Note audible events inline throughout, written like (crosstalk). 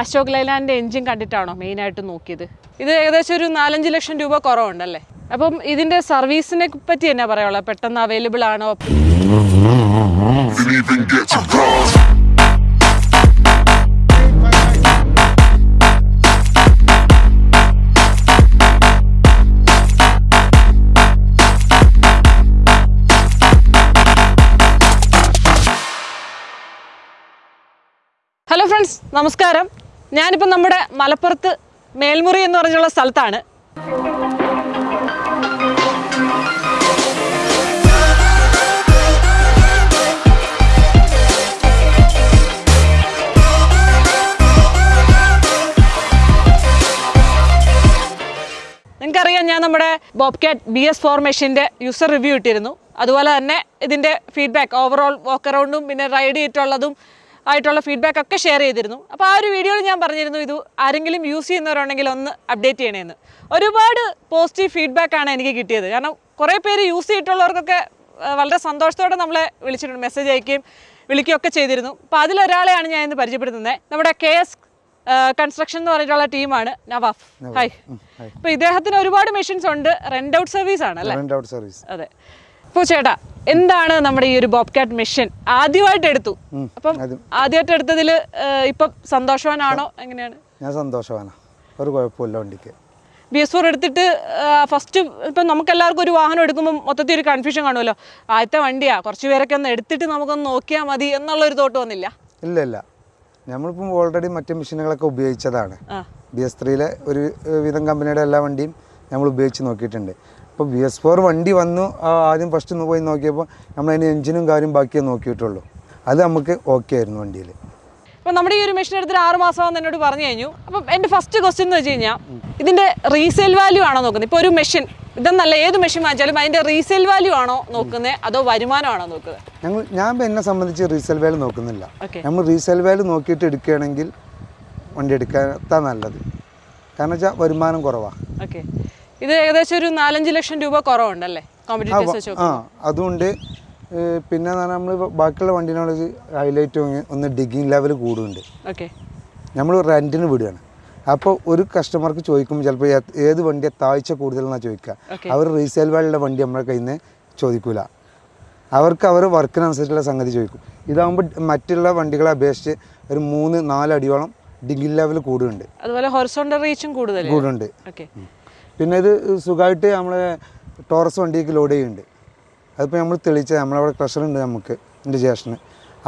അശോക് ലൈലാൻഡിന്റെ എഞ്ചിൻ കണ്ടിട്ടാണോ മെയിനായിട്ട് നോക്കിയത്? ഇത് ഏകദേശം ഒരു നാലഞ്ച് ലക്ഷം രൂപ കുറവുണ്ടല്ലേ? അപ്പം ഇതിന്റെ സർവീസിനെ പറ്റി എന്നാ പറയാനുള്ളത്? പെട്ടെന്ന് അവൈലബിൾ ആണോ. ഹലോ ഫ്രണ്ട്സ് നമസ്കാരം. ഞാനിപ്പോൾ നമ്മുടെ മലപ്പുറത്ത് മേൽമുറി എന്ന് പറഞ്ഞുള്ള സ്ഥലത്താണ്. നിങ്ങൾക്കറിയാം ഞാൻ നമ്മുടെ ബോബ്കാറ്റ് ബി എസ് ഫോർ മെഷീന്റെ യൂസർ റിവ്യൂ ഇട്ടിരുന്നു. അതുപോലെ തന്നെ ഇതിന്റെ ഫീഡ്ബാക്ക് ഓവറോൾ വോക്ക് അറൗണ്ടും പിന്നെ റൈഡ് ചെയ്തിട്ടുള്ളതും ആയിട്ടുള്ള ഫീഡ്ബാക്ക് ഒക്കെ ഷെയർ ചെയ്തിരുന്നു. അപ്പോൾ ആ ഒരു വീഡിയോയിൽ ഞാൻ പറഞ്ഞിരുന്നു ഇത് ആരെങ്കിലും യൂസ് ചെയ്യുന്നവരുണ്ടെങ്കിൽ ഒന്ന് അപ്ഡേറ്റ് ചെയ്യണമെന്ന് ഒരുപാട് പോസിറ്റീവ് ഫീഡ്ബാക്ക് ആണ് എനിക്ക് കിട്ടിയത്. കാരണം കുറേ പേര് യൂസ് ചെയ്തിട്ടുള്ളവർക്കൊക്കെ വളരെ സന്തോഷത്തോടെ നമ്മളെ വിളിച്ചിട്ടുണ്ട് മെസ്സേജ് അയക്കുകയും വിളിക്കുകയൊക്കെ ചെയ്തിരുന്നു. അപ്പോൾ അതിലൊരാളെയാണ് ഞാൻ ഇന്ന് പരിചയപ്പെടുത്തുന്നത്. നമ്മുടെ കെ എസ് കൺസ്ട്രക്ഷൻ എന്ന് പറഞ്ഞിട്ടുള്ള ടീമാണ് നവാഫ്. ഹായ് അപ്പോൾ ഇദ്ദേഹത്തിന് ഒരുപാട് മെഷീൻസ് ഉണ്ട്. റെന്റ് ഔട്ട് സർവീസ് ആണ് അല്ലേ? റെന്റ് ഔട്ട് സർവീസ് അതെ. അപ്പോൾ ചേട്ടാ എന്താണ് നമ്മുടെ ഈ ഒരു ബോബ്കാറ്റ് മെഷീൻ? ആദ്യമായിട്ട് എടുത്തു. അപ്പം ആദ്യമായിട്ട് എടുത്തതിൽ ഇപ്പം സന്തോഷവാനാണോ? എങ്ങനെയാണ്? ഞാൻ സന്തോഷവാനാ. ഒരു കുഴപ്പമില്ല വണ്ടിക്ക്. ബി എസ് ഫോർ എടുത്തിട്ട് ഫസ്റ്റ് ഇപ്പം നമുക്ക് എല്ലാവർക്കും ഒരു വാഹനം എടുക്കുമ്പോൾ മൊത്തത്തിൽ ഒരു കൺഫ്യൂഷൻ കാണുമല്ലോ. ആദ്യത്തെ വണ്ടിയാ കുറച്ച് പേരൊക്കെ ഒന്ന് എടുത്തിട്ട് നമുക്കൊന്ന് നോക്കിയാൽ മതി എന്നുള്ള ഒരു തോട്ട് വന്നില്ല. ഇല്ല ഇല്ല നമ്മളിപ്പം ഓൾറെഡി മറ്റു മെഷീനുകളൊക്കെ ഉപയോഗിച്ചതാണ്. ബി എസ് ത്രീയിലെ ഒരു വിധം കമ്പനിയുടെ എല്ലാ വണ്ടിയും നമ്മൾ ഉപയോഗിച്ച് നോക്കിയിട്ടുണ്ട്. അപ്പോൾ ബി എസ് ഫോർ വണ്ടി വന്നു. ആദ്യം ഫസ്റ്റ് പോയി നോക്കിയപ്പോൾ നമ്മൾ എഞ്ചിനും കാര്യം ബാക്കിയേ നോക്കിയിട്ടുള്ളൂ. അത് നമുക്ക് ഓക്കെ ആയിരുന്നു വണ്ടിയിൽ അപ്പം നമ്മുടെ ഈ ഒരു മെഷീൻ എടുത്തിട്ട് ആറ് മാസമാണെന്ന് എന്നോട് പറഞ്ഞു കഴിഞ്ഞു. അപ്പം എന്റെ ഫസ്റ്റ് ക്വസ്റ്റ്യൻ എന്ന് വെച്ച് കഴിഞ്ഞാൽ ഇതിന്റെ റീസെയിൽ വാല്യൂ ആണോ നോക്കുന്നത്? ഇപ്പോൾ ഒരു മെഷീൻ ഇതെന്നല്ല ഏത് മെഷീൻ വാങ്ങിച്ചാലും അതിന്റെ റീസെയിൽ വാല്യൂ ആണോ നോക്കുന്നത്? അതോ വരുമാനമാണോ നോക്കുന്നത്? ഞങ്ങൾ ഞാൻ എന്നെ സംബന്ധിച്ച് റീസെയിൽ വാല്യൂ നോക്കുന്നില്ല. നമ്മൾ റീസെയിൽ വാല്യൂ നോക്കിയിട്ട് എടുക്കുകയാണെങ്കിൽ വണ്ടി എടുക്കാത്ത നല്ലത്. കാരണം വെച്ചാൽ വരുമാനം കുറവാണ് ഓക്കെ ഇത് ഏകദേശം ഒരു നാലഞ്ച് ലക്ഷം രൂപ കുറവുണ്ടല്ലേ? ആ അതുകൊണ്ട് പിന്നെ നമ്മൾ ബാക്കിയുള്ള വണ്ടിനോട് ഹൈലൈറ്റ് ഒന്ന് ഡിഗിങ് ലെവൽ കൂടുന്നുണ്ട് ഓക്കെ നമ്മൾ റെന്റിന് വിടുകയാണ് അപ്പോൾ ഒരു കസ്റ്റമർക്ക് ചോദിക്കുമ്പോൾ ചിലപ്പോൾ ഏത് വണ്ടിയാണ് താഴ്ച കൂടുതലെന്നാണ് ചോദിക്കുക. അവർ റീസെയിൽ വാലിയുടെ വണ്ടി നമ്മുടെ കയ്യിൽ നിന്ന് ചോദിക്കൂല. അവർക്ക് അവർ വർക്കിനനുസരിച്ചുള്ള സംഗതി ചോദിക്കും. ഇതാകുമ്പോൾ മറ്റുള്ള വണ്ടികളെ അപേക്ഷിച്ച് ഒരു മൂന്ന് നാല് അടിയോളം ഡിഗിങ് ലെവൽ കൂടുന്നുണ്ട് അതുപോലെ ഹൊറിസോണ്ടൽ റീച്ചും കൂടുതൽ കൂടുന്നുണ്ട് ഓക്കെ പിന്നെ ഇത് സുഖമായിട്ട് നമ്മൾ ടോറസ് വണ്ടിക്ക് ലോഡ് ചെയ്യുന്നുണ്ട്. അതിപ്പോൾ നമ്മൾ തെളിയിച്ചത്. നമ്മളവിടെ ക്രഷർ ഉണ്ട് നമുക്ക് എന്റെ ജേഷന്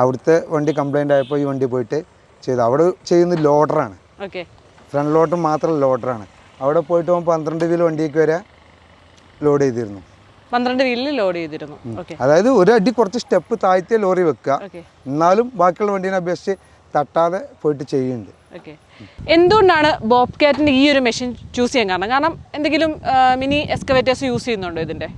അവിടുത്തെ വണ്ടി കംപ്ലൈന്റ് ആയപ്പോൾ ഈ വണ്ടി പോയിട്ട് ചെയ്തു. അവിടെ ചെയ്യുന്നത് ലോഡറാണ് ഓക്കെ ഫ്രണ്ട് ലോഡർ മാത്രം ലോഡറാണ് അവിടെ പോയിട്ട് പോകുമ്പോൾ പന്ത്രണ്ട് വീൽ വണ്ടിക്ക് വരെ ലോഡ് ചെയ്തിരുന്നു. പന്ത്രണ്ട് വീലിൽ ലോഡ് ചെയ്തിരുന്നു. അതായത് ഒരു അടി കുറച്ച് സ്റ്റെപ്പ് താഴ്ത്തിയ ലോറി വെക്കുക. എന്നാലും ബാക്കിയുള്ള വണ്ടീനെ അപേക്ഷിച്ച് തട്ടാതെ പോയിട്ട് ചെയ്യുന്നുണ്ട്. ഓക്കെ എന്തുകൊണ്ടാണ് ബോബ് കാറ്റിന്റെ ഈ ഒരു മെഷീൻ ചൂസ് ചെയ്യാൻ കാരണം? കാരണം എന്തെങ്കിലും മിനി എക്സ്കവേറ്റേഴ്സ് യൂസ് ചെയ്യുന്നുണ്ടോ ഇതിന്റെ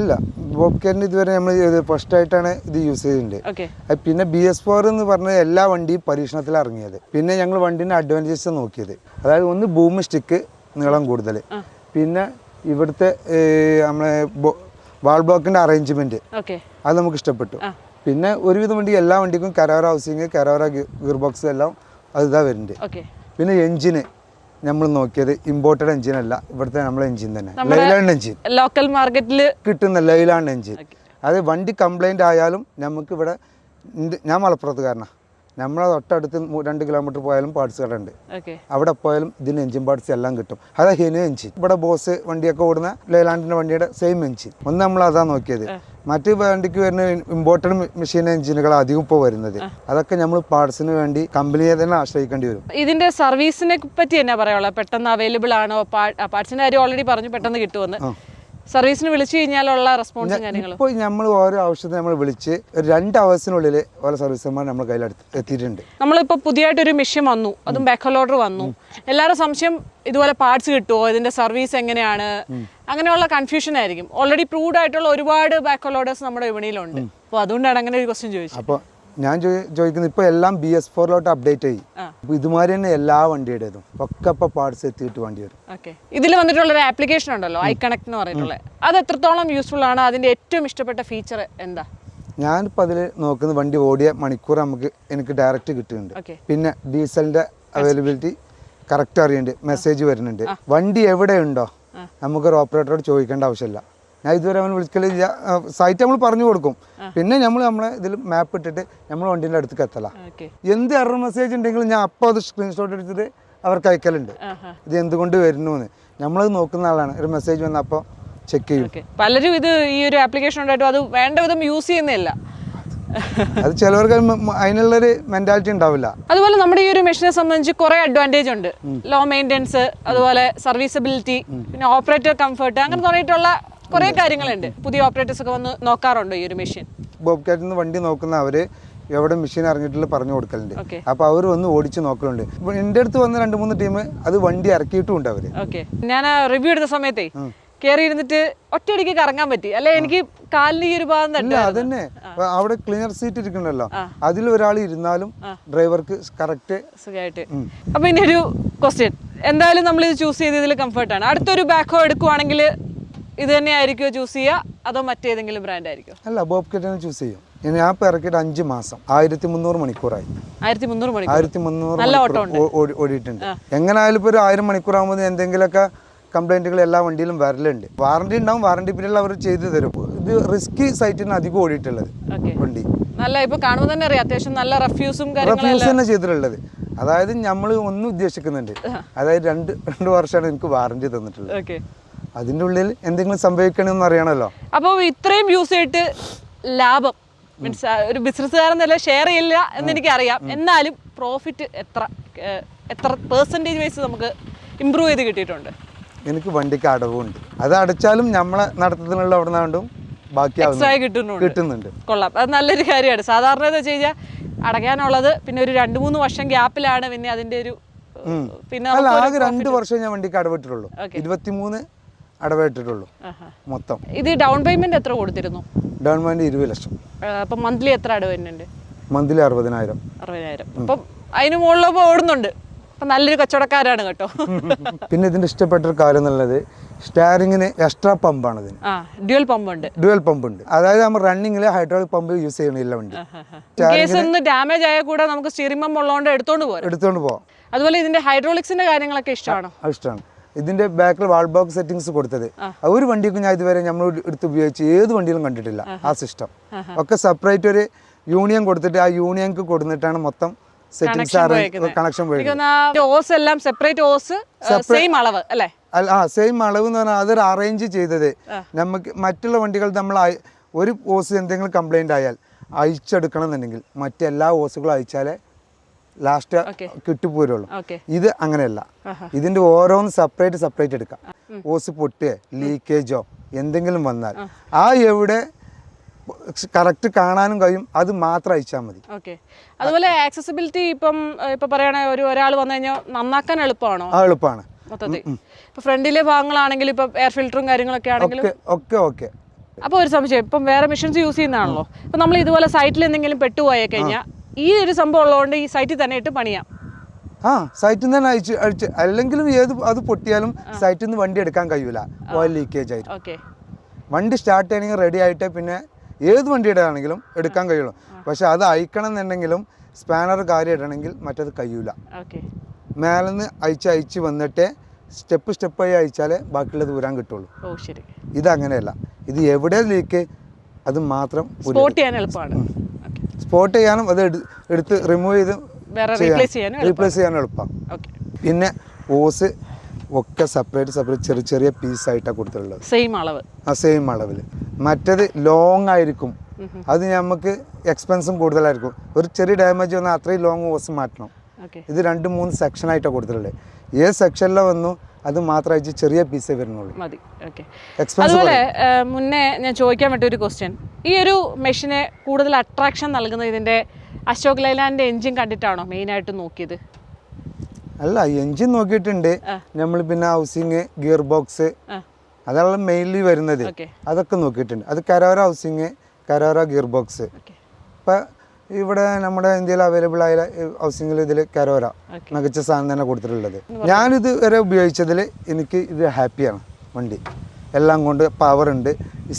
ഇല്ല. ബോബ് കാറ്റിന്റെ ഇതുവരെ നമ്മൾ ഫസ്റ്റ് ആയിട്ടാണ് ഇത് യൂസ് ചെയ്തിട്ടുണ്ട്. പിന്നെ ബി എസ് ഫോർ എന്ന് പറഞ്ഞ എല്ലാ വണ്ടിയും പരീക്ഷണത്തിൽ ഇറങ്ങിയത്. പിന്നെ ഞങ്ങൾ വണ്ടീന്റെ അഡ്വാന്റേജസ് നോക്കിയത്. അതായത് ഒന്ന് ബൂം സ്റ്റിക്ക് നീളം കൂടുതൽ പിന്നെ ഇവിടുത്തെ നമ്മളെ വാൾ ബ്ലോക്കിന്റെ അറേഞ്ച്മെന്റ് ഓക്കെ അത് നമുക്ക് ഇഷ്ടപ്പെട്ടു. പിന്നെ ഒരുവിധം വണ്ടി എല്ലാ വണ്ടിക്കും Carraro housing Carraro gear box എല്ലാം അത് ഇതാ വരുന്നുണ്ട് പിന്നെ എഞ്ചിന് നമ്മൾ നോക്കിയത് ഇമ്പോർട്ടഡ് എഞ്ചിൻ അല്ല. ഇവിടുത്തെ നമ്മളെ എഞ്ചിൻ തന്നെ. ലൈലാൻഡ് എഞ്ചിൻ ലോക്കൽ മാർക്കറ്റിൽ കിട്ടുന്ന ലൈലാൻഡ് എഞ്ചിൻ അത് വണ്ടി കംപ്ലൈന്റ് ആയാലും നമുക്ക് ഇവിടെ ഞാൻ മലപ്പുറത്തുകാരനാണ് നമ്മളെ തൊട്ടടുത്ത് രണ്ട് കിലോമീറ്റർ പോയാലും പാർട്സ് കട ഉണ്ട് അവിടെ പോയാലും ഇതിന് എഞ്ചിൻ പാർട്സ് എല്ലാം കിട്ടും. അതാ ഹെനു എഞ്ചിൻ ഇവിടെ ബോസ് വണ്ടിയൊക്കെ ഓടുന്ന ലൈലാൻഡിന്റെ വണ്ടിയുടെ സെയിം എഞ്ചിൻ ഒന്ന് നമ്മൾ അതാ നോക്കിയത്. മറ്റ് വണ്ടിക്ക് വരുന്ന ഇമ്പോർട്ടഡ് മെഷീൻ എഞ്ചിനുകൾ അധികം ഇപ്പോൾ വരുന്നത്. അതൊക്കെ നമ്മൾ പാർട്സിന് വേണ്ടി കമ്പനിയെ തന്നെ ആശ്രയിക്കേണ്ടി വരും. ഇതിന്റെ സർവീസിനെ പറ്റി എന്നാ പറയാനുള്ളത്? പെട്ടെന്ന് അവൈലബിൾ ആണോ? പാർട്സിന്റെ കാര്യം ഓൾറെഡി പറഞ്ഞു പെട്ടെന്ന് കിട്ടുമെന്ന് സർവീസിന് വിളിച്ചു കഴിഞ്ഞാലുള്ള റെസ്പോൺസ് കാര്യങ്ങളും? ഇപ്പോൾ നമ്മൾ ഓരോ ആവശ്യത്തിന് നമ്മൾ വിളിച്ച് ഒരു രണ്ട് അവേഴ്സിനുള്ളിൽ ഓരോ നമ്മൾ നമ്മുടെ കയ്യിൽ എത്തിയിട്ടുണ്ട്. നമ്മളിപ്പോൾ പുതിയതായിട്ടൊരു മിഷൻ വന്നു. അതും ബാക്ക് ഓർഡർ വന്നു. എല്ലാവരും സംശയം ഇതുപോലെ പാർട്സ് കിട്ടുമോ ഇതിന്റെ സർവീസ് എങ്ങനെയാണ്? അങ്ങനെയുള്ള കൺഫ്യൂഷൻ ആയിരിക്കും. ഓൾറെഡി പ്രൂവ്ഡ് ആയിട്ടുള്ള ഒരുപാട് ബാക്ക് ഓർഡേഴ്സ് നമ്മുടെ വിപണിയിലുണ്ട്. അപ്പോൾ അതുകൊണ്ടാണ് അങ്ങനെ ഒരു ക്വസ്റ്റ്യൻ ചോദിച്ചത്. അപ്പോൾ ഞാൻ ചോദി- ചോദിക്കുന്നത് ഇപ്പോൾ എല്ലാം ബി എസ് ഫോറിലോട്ട് അപ്ഡേറ്റ് ആയി. ഇതുമാതിരി തന്നെ എല്ലാ വണ്ടിയുടേതും. ഒക്കെ ഇപ്പോൾ പാർട്സ് എത്തിയിട്ട് വണ്ടി വരും. ഇതിൽ വന്നിട്ടുള്ള ഒരു ആപ്ലിക്കേഷൻ ഉണ്ടല്ലോ ഐ കണക്ട് എന്ന് പറഞ്ഞിട്ടുള്ളത്. അത് എത്രത്തോളം യൂസ്ഫുൾ ആണ്? അതിന്റെ ഏറ്റവും ഇഷ്ടപ്പെട്ട ഫീച്ചർ എന്താ? ഞാനിപ്പോൾ അതിൽ നോക്കുന്ന വണ്ടി ഓടിയ മണിക്കൂർ നമുക്ക് എനിക്ക് ഡയറക്റ്റ് കിട്ടുന്നുണ്ട്. പിന്നെ ഡീസലിന്റെ അവൈലബിലിറ്റി കറക്റ്റ് അറിയുന്നുണ്ട്. മെസ്സേജ് വരുന്നുണ്ട്. വണ്ടി എവിടെ എവിടെയുണ്ടോ നമുക്കൊരു ഓപ്പറേറ്ററോട് ചോദിക്കേണ്ട ആവശ്യമില്ല. ഞാൻ ഇതുവരെ അവൻ വിളിക്കലില്ല. സൈറ്റ് നമ്മൾ പറഞ്ഞു കൊടുക്കും. പിന്നെ നമ്മൾ നമ്മളെ ഇതിൽ മാപ്പ് ഇട്ടിട്ട് നമ്മൾ വണ്ടീന്റെ അടുത്തേക്ക് എത്തല. എന്ത് എറർ മെസ്സേജ് ഉണ്ടെങ്കിലും ഞാൻ അപ്പോൾ അത് സ്ക്രീൻഷോട്ട് എടുത്തിട്ട് അവർക്ക് അയക്കലുണ്ട്. ഇത് എന്തുകൊണ്ട് വരുന്നു എന്ന് നമ്മളത് നോക്കുന്ന ആളാണ്. ഒരു മെസ്സേജ് വന്ന അപ്പോൾ ചെക്ക് ചെയ്യും. പലരും ഇത് ഈ ഒരു ആപ്ലിക്കേഷൻ ഉണ്ടായിട്ടും അത് വേണ്ട വിധം യൂസ് ചെയ്യുന്നില്ല അത് ചിലവർക്ക് അതിനുള്ളൊരു മെന്റാലിറ്റി ഉണ്ടാവില്ല. അതുപോലെ നമ്മുടെ ഈ ഒരു മെഷീനെ സംബന്ധിച്ച് കുറെ അഡ്വാന്റേജ് ഉണ്ട്. ലോ മെയിന്റെനൻസ് അതുപോലെ സർവീസബിലിറ്റി പിന്നെ ഓപ്പറേറ്റർ കംഫർട്ട് അങ്ങനെ തുടങ്ങിയിട്ടുള്ള കുറെ കാര്യങ്ങളുണ്ട്. പുതിയ ഓപ്പറേറ്റേഴ്സ് ഒക്കെ വന്ന് നോക്കാറുണ്ടോ ഈ ഒരു മെഷീൻ ബോബ് കാറ്റിൽ നിന്ന് വണ്ടി നോക്കുന്ന അവർ എവിടെ മെഷീൻ അറിഞ്ഞിട്ടുള്ള പറഞ്ഞു കൊടുക്കലുണ്ട്. അപ്പൊ അവർ വന്ന് ഓടിച്ചു നോക്കലുണ്ട്. എന്റെ അടുത്ത് വന്ന രണ്ട് മൂന്ന് ടീം അത് വണ്ടി ഇറക്കിയിട്ടും ഉണ്ട് അവർ ഞാൻ റിവ്യൂ എടുത്ത സമയത്തേ കയറി ഇരുന്നിട്ട് ഒറ്റയടിക്ക് കറങ്ങാൻ പറ്റി. അല്ലെ എനിക്ക് കാലിന് ഈ ഒരു ഭാഗം തന്നെ അതന്നെ. അവിടെ ക്ലീനർ സീറ്റ് ഇരിക്കണല്ലോ. അതിൽ ഒരാൾ ഇരുന്നാലും ഡ്രൈവർക്ക് കറക്റ്റ് സുഖമായിട്ട് അപ്പൊ ഇനി ഒരു ക്വസ്റ്റ്യൻ എന്തായാലും നമ്മൾ ഇത് ചൂസ് ചെയ്തതിൽ കംഫർട്ടാണ് അടുത്തൊരു ബാക്കോ എടുക്കുവാണെങ്കിൽ ഇത് തന്നെ ആയിരിക്കുമോ ചൂസ് ചെയ്യുക? അതോ മറ്റേതെങ്കിലും ബ്രാൻഡ് ആയിരിക്കും അല്ല ബോബ് തന്നെ ചൂസ് ചെയ്യും. ഇനി ഞാൻ ഇപ്പോൾ ഇറക്കിയിട്ട് അഞ്ച് മാസം. ആയിരത്തി മുന്നൂറ് മണിക്കൂറായി ആയിരത്തി മുന്നൂറ് മണിക്കൂർ ആയിരത്തി മുന്നൂറ് ഓടിയിട്ടുണ്ട്. എങ്ങനെയായാലും ഇപ്പോൾ ഒരു ആയിരം ആകുമ്പോൾ എന്തെങ്കിലുമൊക്കെ കംപ്ലൈന്റുകൾ എല്ലാ വണ്ടിയിലും വരലുണ്ട്. വാറണ്ടി ഉണ്ടാവും വാറണ്ടി പീരീഡിൽ അവർ ചെയ്തു തരും. ഇത് റിസ്കി സൈറ്റിന് അധികം ഓടിയിട്ടുള്ളത് വണ്ടി. നല്ല ഇപ്പൊ കാണുമ്പോൾ തന്നെ അറിയാം അത്യാവശ്യം നല്ല റഫ്യൂസും റഫ്യൂസ് തന്നെ ചെയ്തിട്ടുള്ളത്. അതായത് നമ്മൾ ഒന്നും ഉദ്ദേശിക്കുന്നുണ്ട്. അതായത് രണ്ട് രണ്ട് വർഷമാണ് എനിക്ക് വാറണ്ടി തന്നിട്ടുള്ളത്. ഓക്കെ അതിന്റെ ഉള്ളിൽ എന്തെങ്കിലും സംഭവിക്കണമെന്ന് അറിയണമല്ലോ. അപ്പോൾ ഇത്രയും യൂസ് ചെയ്തിട്ട് ലാഭം. മീൻസ് ഒരു ബിസിനസ്സുകാരൻ നില ഷെയർ ചെയ്യില്ല എന്ന് എനിക്കറിയാം. എന്നാലും പ്രോഫിറ്റ് എത്ര എത്ര പെർസെന്റേജ് വൈസ് നമുക്ക് ഇമ്പ്രൂവ് ചെയ്ത് കിട്ടിയിട്ടുണ്ട്. എനിക്ക് വണ്ടിക്ക് അടവുണ്ട്. അത് അടച്ചാലും നമ്മളെ നടത്തത്തിനുള്ള അവിടെ നിന്നുകൊണ്ടും ബാക്കി കിട്ടുന്നുണ്ട്. കിട്ടുന്നുണ്ട്. കൊള്ളാം. അത് നല്ലൊരു കാര്യമാണ്. സാധാരണ എന്ന് വെച്ച് കഴിഞ്ഞാൽ അടയ്ക്കാനുള്ളത് പിന്നെ ഒരു രണ്ട് മൂന്ന് വർഷം ഗ്യാപ്പിലാണ് പിന്നെ അതിന്റെ ഒരു പിന്നെ ആകെ രണ്ട് വർഷം ഞാൻ വണ്ടിക്ക് അടവിട്ടിട്ടുള്ളൂ. ഇരുപത്തിമൂന്ന് അടവിട്ടിട്ടുള്ളൂ. മൊത്തം. ഇത് ഡൗൺ പേയ്മെന്റ് എത്ര കൊടുത്തിരുന്നു? ഡൗൺ പേയ്മെന്റ് ഇരുപത് ലക്ഷം. അപ്പം മന്ത്ലി എത്ര അടവ് വരുന്നുണ്ട് മന്ത്ലി അറുപതിനായിരം. അറുപതിനായിരം അപ്പം അതിന് മുകളിൽ ഓടുന്നുണ്ട്. അപ്പം നല്ലൊരു കച്ചവടക്കാരാണ് കേട്ടോ. (laughs) പിന്നെ ഇതിന്റെ ഇഷ്ടപ്പെട്ട ഒരു കാര്യം എന്നുള്ളത് സ്റ്റാരിങ്ങിന് എക്സ്ട്രാ പമ്പാണ് ഇതിന്. ഡ്യുവൽ പമ്പ് ഉണ്ട്. ഡ്യുവൽ പമ്പ് ഉണ്ട്. അതായത് നമ്മൾ റണ്ണിങ്ങിൽ ഹൈഡ്രോളിക് പമ്പ് യൂസ് ചെയ്യണില്ല വണ്ടി. കേസ് ഒന്ന് ഡാമേജ് ആയാൽ കൂടെ നമുക്ക് സ്റ്റിയറിംഗ് പമ്പ് ഉള്ളതുകൊണ്ട് എടുത്തോണ്ട് പോരാം. എടുത്തോണ്ട് പോവാം. അതുപോലെ ഇതിന്റെ ഹൈഡ്രോളിക്സിന്റെ കാര്യങ്ങളൊക്കെ ഇഷ്ടമാണോ? ഇഷ്ടമാണ്. ഇതിന്റെ ബാക്കിൽ വാൾ ബോക്സ് സെറ്റിംഗ്സ് കൊടുത്തത്. ആ. ഒരു വണ്ടിക്കും ഞാൻ ഇതുവരെ നമ്മൾ എടുത്ത് ഉപയോഗിച്ച് ഏത് വണ്ടിയിലും കണ്ടിട്ടില്ല ആ സിസ്റ്റം ഒക്കെ സെപ്പറേറ്റ് ഒരു യൂണിയൻ കൊടുത്തിട്ട് ആ യൂണിയൻക്ക് കൊടുത്തിട്ടാണ് മൊത്തം സെറ്റിംഗ്സ് കണക്ഷൻ ഓസ് എല്ലാം സെപ്പറേറ്റ് ഓസ് സെയിം അളവ് അല്ലേ? ആ സെയിം അളവ് എന്ന് പറഞ്ഞാൽ അതൊരു അറേഞ്ച് ചെയ്തത്. നമുക്ക് മറ്റുള്ള വണ്ടികൾ നമ്മൾ ഒരു ഓസ് എന്തെങ്കിലും കംപ്ലൈന്റ് ആയാൽ അയച്ചെടുക്കണം എന്നുണ്ടെങ്കിൽ മറ്റെല്ലാ ഓസുകളും അയച്ചാലേ ലാസ്റ്റ്. കിട്ടിപ്പോരുള്ളൂ ഇത് അങ്ങനെയല്ല. ഇതിന്റെ ഓരോന്ന് സെപ്പറേറ്റ് സെപ്പറേറ്റ് എടുക്കാം. ഓസ് പൊട്ടുക ലീക്കേജോ എന്തെങ്കിലും വന്നാൽ. ആ. എവിടെ കറക്റ്റ് കാണാനും കഴിയും. അത് മാത്രം അയച്ചാൽ മതി. ഓക്കെ. അതുപോലെ ആക്സസിബിലിറ്റി ഇപ്പം ഇപ്പൊ പറയണ ഒരു ഒരാൾ വന്നു കഴിഞ്ഞാൽ നന്നാക്കാൻ എളുപ്പമാണോ? ആ എളുപ്പമാണ്. മൊത്തത്തിൽ. ഫ്രണ്ടിലെ ഭാഗങ്ങളാണെങ്കിൽ ഇപ്പൊ എയർ ഫിൽറ്ററും കാര്യങ്ങളൊക്കെ ആണെങ്കിലും ഒക്കെ ഒക്കെ ഓക്കെ. അപ്പോൾ ഒരു സംശയം ഇപ്പം വേറെ മെഷീൻസ് യൂസ് ചെയ്യുന്നതാണല്ലോ. ഇപ്പൊ നമ്മൾ ഇതുപോലെ സൈറ്റിൽ എന്തെങ്കിലും പെട്ടുപോയി കഴിഞ്ഞാൽ ഈ ഒരു സംഭവം ഉള്ളതുകൊണ്ട് ഈ സൈറ്റിൽ തന്നെ ഇട്ട് പണിയാം. ആ സൈറ്റിൽ നിന്ന് തന്നെ അയച്ച് അഴിച്ച് അല്ലെങ്കിലും ഏത് അത് പൊട്ടിയാലും സൈറ്റിൽ നിന്ന് വണ്ടി എടുക്കാൻ കഴിയൂല. ഓയിൽ ലീക്കേജ് ആയിട്ട്. ഓക്കെ വണ്ടി സ്റ്റാർട്ട് ചെയ്യണമെങ്കിൽ റെഡി ആയിട്ട് പിന്നെ ഏത് വണ്ടിയുടെ ആണെങ്കിലും എടുക്കാൻ കഴിയുള്ളൂ. പക്ഷെ അത് അയക്കണം എന്നുണ്ടെങ്കിലും സ്പാനർ കാര്യം ഇടണമെങ്കിൽ മറ്റത് കഴിയൂല. ഓക്കെ മേലെന്ന് അയച്ച് അയച്ച് വന്നിട്ട് സ്റ്റെപ്പ് സ്റ്റെപ്പ് ആയി അയച്ചാലേ ബാക്കിയുള്ളത് ഊരാൻ കിട്ടുള്ളൂ. ഇത് അങ്ങനെയല്ല ഇത് എവിടെ ലീക്ക് അത് മാത്രം സ്പോട്ട് ചെയ്യാൻ എളുപ്പമാണ്. സ്പോട്ട് ചെയ്യാനും അത് എടുത്ത് റിമൂവ് ചെയ്ത് റീപ്ലേസ് ചെയ്യാനും എളുപ്പമാണ് പിന്നെ ഓസ് ഒക്കെ സെപ്പറേറ്റ് സെപ്പറേറ്റ് ചെറിയ ചെറിയ പീസ് പീസായിട്ടാണ് കൊടുത്തിട്ടുള്ളത്. സെയിം അളവ്. ആ സെയിം അളവിൽ മറ്റത് ലോങ് ആയിരിക്കും. അത് നമുക്ക് എക്സ്പെൻസും കൂടുതലായിരിക്കും. ഒരു ചെറിയ ഡാമേജ് വന്നാൽ അത്രയും ലോങ് ഓസ് മാറ്റണം. ഇത് രണ്ട് മൂന്ന് സെക്ഷനായിട്ടാണ് കൊടുത്തിട്ടുള്ളത്. ഏത് സെക്ഷനിലെ വന്നു അത് മാത്രം ചെറിയ പീസേ വരുന്നുള്ളൂ. മതി. അതുപോലെ മുന്നേ ഞാൻ ചോദിക്കാൻ പറ്റിയ ഒരു ക്വസ്റ്റ്യൻ ഈ ഒരു മെഷീനെ കൂടുതൽ അട്രാക്ഷൻ നൽകുന്നത് ഇതിന്റെ അശോക് ലൈലാൻഡിന്റെ എഞ്ചിൻ കണ്ടിട്ടാണോ മെയിൻ ആയിട്ട് നോക്കിയത്? അല്ല എഞ്ചിൻ നോക്കിയിട്ടുണ്ട്. നമ്മൾ പിന്നെ ഹൗസിങ് ഗിയർ ബോക്സ് അതാണ് മെയിൻലി വരുന്നത്. അതൊക്കെ നോക്കിയിട്ടുണ്ട്. അത് Carraro housing Carraro gear box ഇപ്പം ഇവിടെ നമ്മുടെ ഇന്ത്യയിൽ അവൈലബിൾ ആയ ഹൗസിംഗിൽ ഇതിൽ കരോര മികച്ച സാധനം തന്നെ കൊടുത്തിട്ടുള്ളത്. ഞാനിത് വരെ ഉപയോഗിച്ചതിൽ എനിക്ക് ഇത് ഹാപ്പിയാണ് വണ്ടി. എല്ലാം കൊണ്ട് പവർ ഉണ്ട്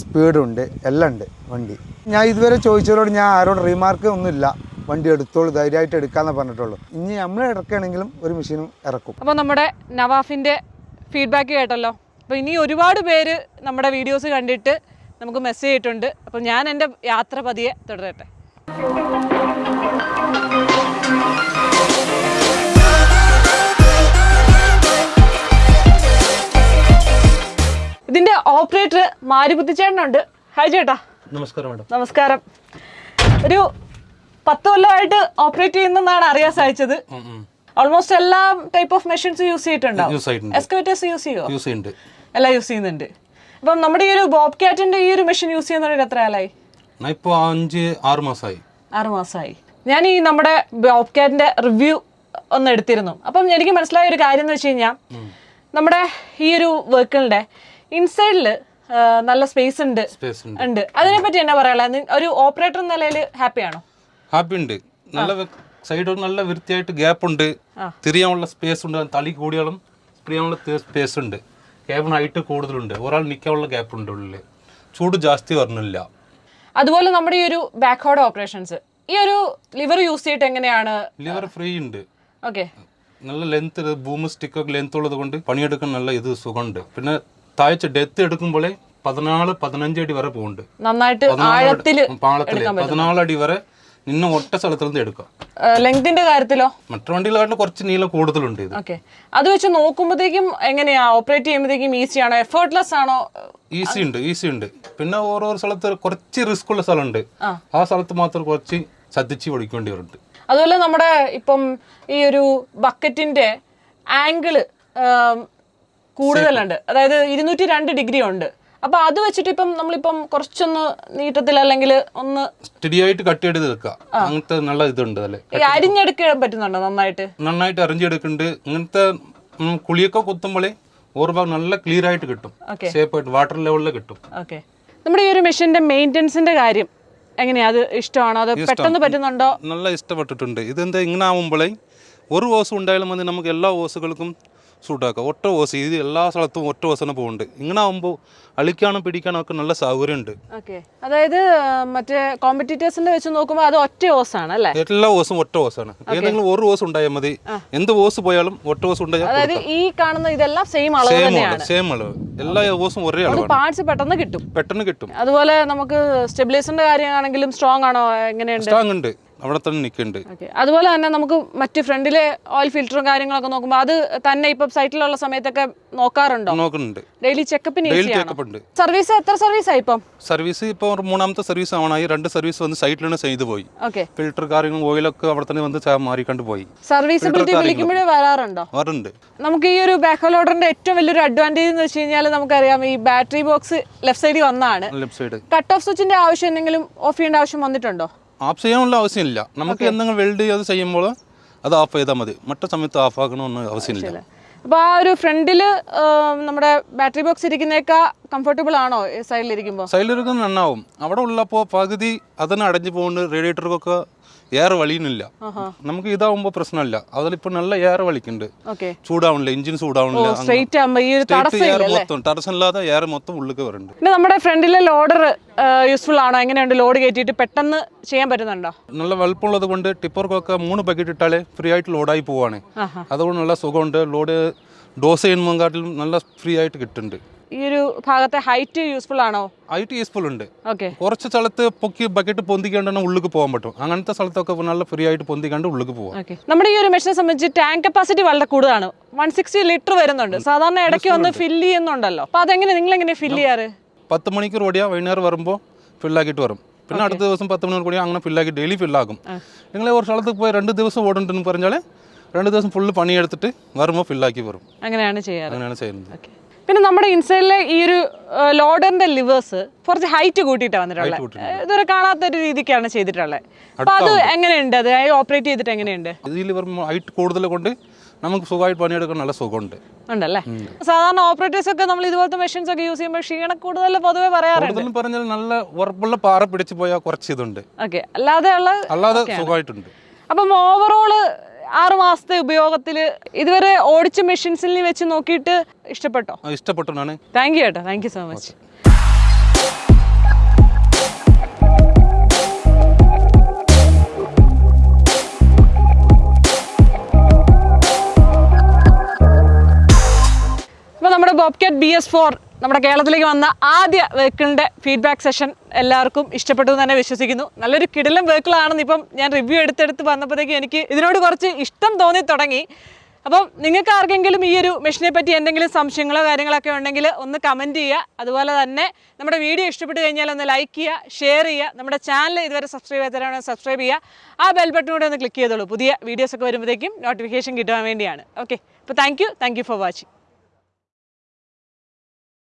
സ്പീഡുണ്ട് എല്ലാം ഉണ്ട് വണ്ടി. ഞാൻ ഇതുവരെ ചോദിച്ചവരോട് ഞാൻ ആരോട് റീമാർക്ക് ഒന്നുമില്ല. വണ്ടി എടുത്തോളൂ ധൈര്യമായിട്ട് എടുക്കാമെന്ന് പറഞ്ഞിട്ടുള്ളൂ. ഇനി നമ്മൾ ഇറക്കുകയാണെങ്കിലും ഒരു മെഷീനും ഇറക്കും. അപ്പോൾ നമ്മുടെ നവാഫിന്റെ ഫീഡ്ബാക്ക് കേട്ടല്ലോ. അപ്പോൾ ഇനി ഒരുപാട് പേര് നമ്മുടെ വീഡിയോസ് കണ്ടിട്ട് നമുക്ക് മെസ്സേജ് ചെയ്തിട്ടുണ്ട്. അപ്പോൾ ഞാൻ എന്റെ യാത്ര പതിയെ തുടരട്ടെ. ഇതിന്റെ ഓപ്പറേറ്റർ മാരിപുത്തിച്ചേട്ടനുണ്ട് ഹായ് ചേട്ടാ. നമസ്കാരം മാഡം. നമസ്കാരം. ഒരു പത്ത് കൊല്ലമായിട്ട് ഓപ്പറേറ്റ് ചെയ്യുന്നെന്നാണ് അറിയാൻ സാധിച്ചത്. ഓൾമോസ്റ്റ് എല്ലാ ടൈപ്പ് ഓഫ് മെഷീൻസ് യൂസ് ചെയ്തിട്ടുണ്ടാവും യൂസ് എക്സ്കവേറ്റേഴ്സ് യൂസ് ചെയ്യോ? യൂസ് ചെയ്യുന്നുണ്ട് എല്ലാം യൂസ് ചെയ്യുന്നുണ്ട്. അപ്പം നമ്മുടെ ഈ ഒരു ബോബ് കാറ്റിന്റെ ഈ ഒരു മെഷീൻ യൂസ് ചെയ്യുന്നതിന് എത്ര ഞാൻ ഇപ്പോൾ അഞ്ച് ആറ് മാസമായി ആറ് മാസമായി ഞാൻ ഈ നമ്മുടെ ബോബ് റിവ്യൂ ഒന്ന് എടുത്തിരുന്നു. അപ്പം എനിക്ക് മനസ്സിലായ ഒരു കാര്യം എന്ന് വെച്ച് കഴിഞ്ഞാൽ നമ്മുടെ ഈ ഒരു വെഹിക്കിളിന്റെ ഇൻസൈഡിൽ നല്ല സ്പേസ് ഉണ്ട്. ഉണ്ട്. അതിനെ പറ്റി എന്നാ നി- ഒരു ഓപ്പറേറ്റർ നിലയിൽ ഹാപ്പിയാണോ ഹാപ്പി ഉണ്ട്. നല്ല സൈഡ് നല്ല വൃത്തിയായിട്ട് ഗ്യാപ്പ് ഉണ്ട്. തിരിയാനുള്ള സ്പേസ് ഉണ്ട്. തളി കൂടിയാലും തിരിയാനുള്ള സ്പേസ് ഉണ്ട്. ക്യാബിന് ഹൈറ്റ് കൂടുതലുണ്ട്. ഒരാൾ നിൽക്കാനുള്ള ഗ്യാപ്പ് ഉണ്ട് ഉള്ളിൽ ചൂട് ജാസ്തി വരണില്ല. അതുപോലെ നമ്മുടെ ഈ ഒരു ബാക്ക്ഹോഡ് ഓപ്പറേഷൻസ് ഈ ഒരു ലിവർ യൂസ് ചെയ്തിട്ട് എങ്ങനെയാണ് ലിവർ ഫ്രീ ഉണ്ട്. ഓക്കെ നല്ല ലെങ്ത് ബൂം സ്റ്റിക്കൊക്കെ ലെങ്ത് ഉള്ളത് കൊണ്ട് പണിയെടുക്കാൻ നല്ല ഇത് സുഖമുണ്ട്. പിന്നെ താഴ്ച ഡെത്ത് എടുക്കുമ്പോഴേ പതിനാല് പതിനഞ്ച് അടി വരെ പോകുന്നുണ്ട്. നന്നായിട്ട് ആഴത്തിൽ പാളത്തിൽ പതിനാല് അടി വരെ നിന്നെ ഒറ്റ സ്ഥലത്തു നിന്ന് എടുക്കാം. ലെങ്തിന്റെ കാര്യത്തിലോ? മറ്റു വണ്ടികളായിട്ട് കുറച്ച് നീളം കൂടുതലുണ്ട് ഇത്. ഓക്കെ അത് വെച്ച് നോക്കുമ്പോഴത്തേക്കും എങ്ങനെയാ? ഓപ്പറേറ്റ് ചെയ്യുമ്പോഴത്തേക്കും ഈസി ആണോ? എഫേർട്ട്ലെസ് ആണോ? ഈസി ഉണ്ട് ഈസി ഉണ്ട്. പിന്നെ ഓരോ സ്ഥലത്ത് കുറച്ച് റിസ്ക് ഉള്ള സ്ഥലമുണ്ട്. ആ. സ്ഥലത്ത് മാത്രം കുറച്ച് ശ്രദ്ധിച്ച് പഠിക്കേണ്ടി വരുന്നുണ്ട്. അതുപോലെ നമ്മുടെ ഇപ്പം ഈ ഒരു ബക്കറ്റിന്റെ ആംഗിൾ കൂടുതലുണ്ട്. അതായത് ഇരുന്നൂറ്റി രണ്ട് ഡിഗ്രി ഉണ്ട്. അപ്പൊ അത് വെച്ചിട്ട് ഇപ്പം നമ്മളിപ്പം കുറച്ചൊന്ന് നീട്ടത്തിൽ അല്ലെങ്കിൽ ഒന്ന് സ്റ്റഡി ആയിട്ട് കട്ട് ചെയ്ത് എടുക്കുക അങ്ങനത്തെ നല്ല ഇതുണ്ട് അല്ലേ ഈ അരിഞ്ഞെടുക്കാൻ പറ്റുന്നുണ്ടോ നന്നായിട്ട്? നന്നായിട്ട് അരിഞ്ഞെടുക്കുന്നുണ്ട്. ഇങ്ങനത്തെ കുളിയൊക്കെ കുത്തുമ്പോഴേ ഓർഭാഗം ഭാഗം നല്ല ക്ലിയർ ആയിട്ട് കിട്ടും. ആയിട്ട് വാട്ടർ ലെവലിൽ കിട്ടും. ഓക്കെ. നമ്മുടെ ഈ ഒരു മെഷീന്റെ മെയിന്റെനൻസിന്റെ കാര്യം എങ്ങനെയാ? അത് ഇഷ്ടമാണോ? അത് പെട്ടെന്ന് പറ്റുന്നുണ്ടോ? നല്ല ഇഷ്ടപ്പെട്ടിട്ടുണ്ട്. ഇതെന്താ ഇങ്ങനെ ആവുമ്പോഴേ ഒരു ഓസ് ഉണ്ടായാലും മതി. നമുക്ക് എല്ലാ ഓസുകൾക്കും സൂട്ടാക്കാം ഒറ്റ ഓസ് ഇത് എല്ലാ സ്ഥലത്തും ഒറ്റ ഓസ് തന്നെ പോകുന്നുണ്ട് ഇങ്ങനെ ആകുമ്പോൾ അളിക്കാനും പിടിക്കാനും ഒക്കെ നല്ല സൗകര്യമുണ്ട്. അതായത് മറ്റേ കോമ്പറ്റീറ്റേഴ്സിന്റെ വെച്ച് നോക്കുമ്പോൾ അത് ഒറ്റ ഓസ് ആണ് അല്ലേ? എല്ലാ ഓസും ഒറ്റ ഓസാണ് ഏതെങ്കിലും ഒരു ഓസ് ഉണ്ടായാൽ മതി. എന്ത് ഓസ് പോയാലും ഒറ്റ ഓസ് ഉണ്ടായാൽ അതായത് ഈ കാണുന്ന ഇതെല്ലാം സെയിം അളവ് തന്നെയാണ്. സെയിം അളവ്. എല്ലാ ഓസും ഒരേ അളവ് പാർട്സ് പെട്ടെന്ന് കിട്ടും. പെട്ടെന്ന് കിട്ടും. അതുപോലെ നമുക്ക് സ്റ്റെബിലൈസറിന്റെ കാര്യമാണെങ്കിലും സ്ട്രോങ് ആണോ? എങ്ങനെയുണ്ട്? സ്ട്രോങ് ഉണ്ട്. അവിടെ തന്നെ നിൽക്കുന്നുണ്ട് അതുപോലെ തന്നെ നമുക്ക് മറ്റ് ഫ്രണ്ടിലെ ഓയിൽ ഫിൽറ്ററും കാര്യങ്ങളൊക്കെ നോക്കുമ്പോൾ അത് തന്നെ ഇപ്പം സൈറ്റിലുള്ള സമയത്തൊക്കെ നോക്കാറുണ്ടോ? നോക്കുന്നുണ്ട്. ഡെയിലി ചെക്കപ്പിന് ഡെയിലി ചെക്കപ്പ് ഉണ്ട്. സർവീസ് എത്ര സർവീസ് ആയി ഇപ്പം? സർവീസ് ഇപ്പോൾ മൂന്നാമത്തെ സർവീസ് ആവണായി. രണ്ട് സർവീസ് വന്ന് സൈറ്റിലാണ് ചെയ്തു പോയി. ഓക്കെ ഫിൽറ്റർ കാര്യങ്ങളും ഓയിലൊക്കെ അവിടെ തന്നെ വന്ന് മാറിക്കൊണ്ട് പോയി. സർവീസബിലിറ്റി വിളിക്കുമ്പോഴേ വരാറുണ്ടോ? വരുന്നുണ്ട് നമുക്ക് ഈ ഒരു ബാക്ക് ലോഡറിന്റെ ഏറ്റവും വലിയൊരു അഡ്വാന്റേജ് എന്ന് വെച്ച് കഴിഞ്ഞാൽ നമുക്കറിയാം ഈ ബാറ്ററി ബോക്സ് ലെഫ്റ്റ് സൈഡിൽ വന്നാണ്. ലെഫ്റ്റ് സൈഡ് കട്ട് ഓഫ് സ്വിച്ചിന്റെ ആവശ്യം എന്തെങ്കിലും ഓഫ് ചെയ്യേണ്ട ആവശ്യം വന്നിട്ടുണ്ടോ? ഓഫ് ചെയ്യാനുള്ള ആവശ്യമില്ല. നമുക്ക് എന്തെങ്കിലും വെൽഡ് ചെയ്ത് ചെയ്യുമ്പോൾ അത് ഓഫ് ചെയ്താൽ മതി. മറ്റു സമയത്ത് ഓഫ് ആക്കണമെന്ന് ആവശ്യമില്ല. അപ്പോൾ ആ ഒരു ഫ്രണ്ടിൽ നമ്മുടെ ബാറ്ററി ബോക്സ് ഇരിക്കുന്നേക്കാ കംഫർട്ടബിൾ ആണോ? സൈഡിലിരിക്കുമ്പോൾ സൈഡിലിരിക്കുന്ന നന്നാവും. അവിടെ ഉള്ളപ്പോൾ പകുതി അതിന് അടഞ്ഞു പോകുന്നുണ്ട്. റേഡിയേറ്റർക്കൊക്കെ എയർ വലിയുന്നില്ല നമുക്ക് ഇതാവുമ്പോ പ്രശ്നമില്ല. അതിലിപ്പോ നല്ല എയർ വലിക്കുന്നുണ്ട് ചൂടാവുന്നില്ല ചൂടാവണില്ല എഞ്ചിൻ ചൂടാവണില്ല ഇല്ലല്ലേ? മൊത്തം തടസ്സമില്ലാതെ എയർ മൊത്തം ഉള്ളിലേക്ക് വരുന്നുണ്ട് പിന്നെ നമ്മുടെ ഫ്രണ്ടിലെ ലോഡർ യൂസ്ഫുൾ ആണോ? എങ്ങനെയുണ്ട് ലോഡ് കയറ്റിയിട്ട് പെട്ടെന്ന് ചെയ്യാൻ പറ്റുന്നുണ്ടോ? നല്ല വലുപ്പമുള്ളത് കൊണ്ട് ടിപ്പർക്കൊക്കെ മൂന്ന് ബക്കറ്റ് ഇട്ടാലേ ഫ്രീ ആയിട്ട് ലോഡായി പോവാണ്. അതുകൊണ്ട് നല്ല സുഖമുണ്ട്. ലോഡ് ഡോസ് ചെയ്യുമ്പോഴാട്ടിലും നല്ല ഫ്രീ ആയിട്ട് കിട്ടുന്നുണ്ട്. ഈ ഒരു ഭാഗത്തെ ഹൈറ്റ് യൂസ്ഫുൾ ആണോ? ഹൈറ്റ് യൂസ്ഫുൾ ഉണ്ട്. ഓക്കെ കുറച്ച് സ്ഥലത്ത് പൊക്കി ബക്കറ്റ് പൊന്തിക്കാണ്ട് ഉള്ളിൽ പോകാൻ പറ്റും. അങ്ങനത്തെ സ്ഥലത്തൊക്കെ നല്ല ഫ്രീ ആയിട്ട് പൊന്തിക്കാണ്ട് ഉള്ളിൽ പോകാം ഓക്കെ നമ്മുടെ ഈ ഒരു മെഷീനെ സംബന്ധിച്ച് ടാങ്ക് കപ്പാസിറ്റി വളരെ കൂടുതലാണ്. വൺ സിക്സ്റ്റി ലിറ്റർ വരുന്നുണ്ട്. സാധാരണ ഇടയ്ക്ക് ഒന്ന് ഫില്ല് ചെയ്യുന്നുണ്ടല്ലോ. അപ്പൊ അതെങ്ങനെ നിങ്ങൾ എങ്ങനെ ഫില്ല് ചെയ്യാറ്? പത്ത് മണിക്കൂർ ഓടിയാ വൈകുന്നേരം വരുമ്പോൾ ഫില്ലാക്കിയിട്ട് വരും. പിന്നെ അടുത്ത ദിവസം പത്ത് മണിക്കൂർ കൂടി അങ്ങനെ ഫില്ലാക്കി ഡെയിലി ഫില്ലാക്കും നിങ്ങൾ ഒരു സ്ഥലത്ത് പോയി രണ്ട് ദിവസം ഓടുന്നുണ്ടെന്ന് പറഞ്ഞാൽ രണ്ട് ദിവസം ഫുള്ള് പണിയെടുത്തിട്ട് വരുമ്പോൾ ഫില്ലാക്കി വരും. അങ്ങനെയാണ് ചെയ്യാറ്. അങ്ങനെയാണ് ചെയ്യുന്നത്. ഓക്കെ പിന്നെ നമ്മുടെ ഇൻസൈഡിലെ ഈ ഒരു ലോഡറിന്റെ ലിവേഴ്സ് കുറച്ച് ഹൈറ്റ് കൂട്ടിയിട്ടാണ് വന്നിട്ടുള്ളത്. ഇതുവരെ കാണാത്ത ഒരു രീതിക്കാണ് ചെയ്തിട്ടുള്ളത്. അപ്പൊ അത് എങ്ങനെയുണ്ട്? അത് ഓപ്പറേറ്റ് ചെയ്തിട്ട് എങ്ങനെയുണ്ട്? ലിവർ ഹൈറ്റ് കൂടുതൽ കൊണ്ട് നമുക്ക് സുഖമായിട്ട് പണിയെടുക്കാൻ നല്ല സുഖമുണ്ട്. ഉണ്ടല്ലേ? സാധാരണ ഓപ്പറേറ്റേഴ്സ് ഒക്കെ നമ്മൾ ഇതുപോലത്തെ മെഷീൻസ് ഒക്കെ യൂസ് ചെയ്യുമ്പോൾ ക്ഷീണം കൂടുതൽ പൊതുവെ പറയാറുണ്ട്. പറഞ്ഞാൽ നല്ല ഉറപ്പുള്ള പാറ പിടിച്ച് പോയാൽ കുറച്ച് ഇതുണ്ട്. ഓക്കെ അല്ലാതെ അല്ലാതെ സുഖമായിട്ടുണ്ട്. അപ്പം ഓവറോൾ ആറുമാസത്തെ ഉപയോഗത്തിൽ ഇതുവരെ ഓടിച്ച മെഷീൻസിൽ വെച്ച് നോക്കിയിട്ട് ഇഷ്ടപ്പെട്ടോ? ഇഷ്ടപ്പെട്ടു താങ്ക് യു കേട്ടോ താങ്ക് യു സോ മച്ച് അപ്പോൾ നമ്മുടെ ബോബ്കാറ്റ് ബി എസ് ഫോർ നമ്മുടെ കേരളത്തിലേക്ക് വന്ന ആദ്യ വെഹിക്കിളിന്റെ ഫീഡ്ബാക്ക് സെഷൻ എല്ലാവർക്കും ഇഷ്ടപ്പെട്ടു എന്ന് തന്നെ വിശ്വസിക്കുന്നു. നല്ലൊരു കിടിലം വെഹിക്കിളാണെന്ന് ഇപ്പം ഞാൻ റിവ്യൂ എടുത്തെടുത്ത് വന്നപ്പോഴത്തേക്കും എനിക്ക് ഇതിനോട് കുറച്ച് ഇഷ്ടം തോന്നി തുടങ്ങി. അപ്പം നിങ്ങൾക്ക് ആർക്കെങ്കിലും ഈ ഒരു മെഷീനെ പറ്റി എന്തെങ്കിലും സംശയങ്ങളോ കാര്യങ്ങളൊക്കെ ഉണ്ടെങ്കിൽ ഒന്ന് കമന്റ് ചെയ്യുക. അതുപോലെ തന്നെ നമ്മുടെ വീഡിയോ ഇഷ്ടപ്പെട്ട് കഴിഞ്ഞാൽ ഒന്ന് ലൈക്ക് ചെയ്യുക ഷെയർ ചെയ്യുക. നമ്മുടെ ചാനൽ ഇതുവരെ സബ്സ്ക്രൈബ് ചെയ്യാത്തവരാണെങ്കിൽ സബ്സ്ക്രൈബ് ചെയ്യുക. ആ ബെൽ ബട്ടൺ കൂടെ ഒന്ന് ക്ലിക്ക് ചെയ്തോളൂ. പുതിയ വീഡിയോസൊക്കെ വരുമ്പോഴത്തേക്കും നോട്ടിഫിക്കേഷൻ കിട്ടാൻ വേണ്ടിയാണ്. ഓക്കെ അപ്പോൾ താങ്ക് യു ഫോർ വാച്ചിങ്